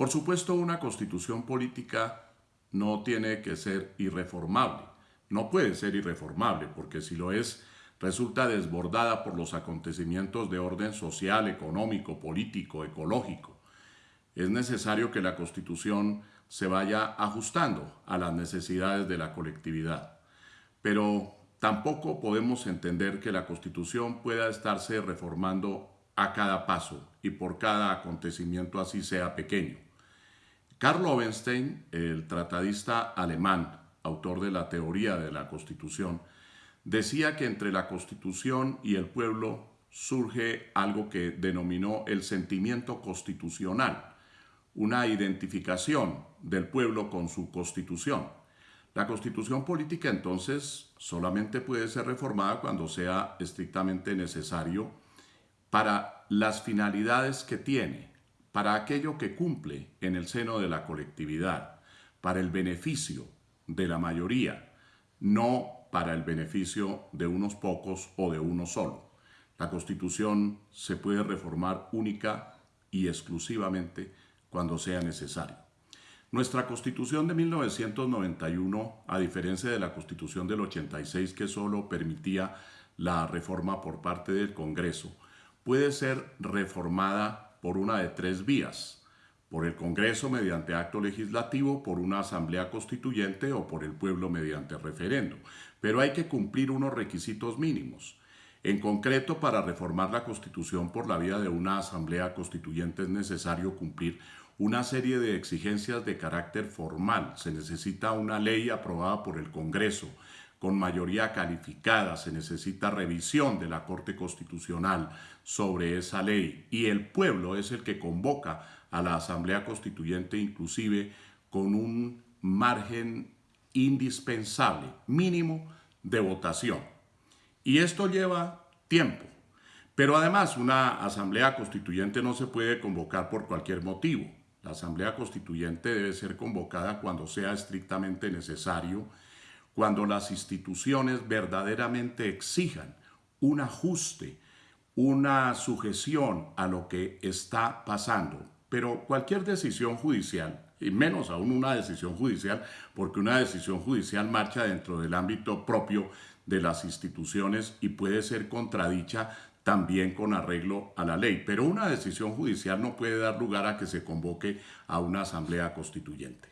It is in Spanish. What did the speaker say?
Por supuesto, una constitución política no tiene que ser irreformable. No puede ser irreformable, porque si lo es, resulta desbordada por los acontecimientos de orden social, económico, político, ecológico. Es necesario que la Constitución se vaya ajustando a las necesidades de la colectividad. Pero tampoco podemos entender que la Constitución pueda estarse reformando a cada paso y por cada acontecimiento así sea pequeño. Karl Lovenstein, el tratadista alemán, autor de la teoría de la Constitución, decía que entre la Constitución y el pueblo surge algo que denominó el sentimiento constitucional, una identificación del pueblo con su constitución. La constitución política entonces solamente puede ser reformada cuando sea estrictamente necesario para las finalidades que tiene, para aquello que cumple en el seno de la colectividad, para el beneficio de la mayoría, no para el beneficio de unos pocos o de uno solo. La Constitución se puede reformar única y exclusivamente cuando sea necesario. Nuestra Constitución de 1991, a diferencia de la Constitución del 86 que solo permitía la reforma por parte del Congreso, puede ser reformada por una de tres vías, por el Congreso mediante acto legislativo, por una asamblea constituyente o por el pueblo mediante referendo. Pero hay que cumplir unos requisitos mínimos. En concreto, para reformar la Constitución por la vía de una asamblea constituyente es necesario cumplir una serie de exigencias de carácter formal. Se necesita una ley aprobada por el Congreso con mayoría calificada, se necesita revisión de la Corte Constitucional sobre esa ley y el pueblo es el que convoca a la Asamblea Constituyente inclusive con un margen indispensable, mínimo, de votación. Y esto lleva tiempo. Pero además una asamblea constituyente no se puede convocar por cualquier motivo. La asamblea constituyente debe ser convocada cuando sea estrictamente necesario, cuando las instituciones verdaderamente exijan un ajuste, una sujeción a lo que está pasando. Pero cualquier decisión judicial, y menos aún una decisión judicial, porque una decisión judicial marcha dentro del ámbito propio de las instituciones y puede ser contradicha también con arreglo a la ley. Pero una decisión judicial no puede dar lugar a que se convoque a una asamblea constituyente.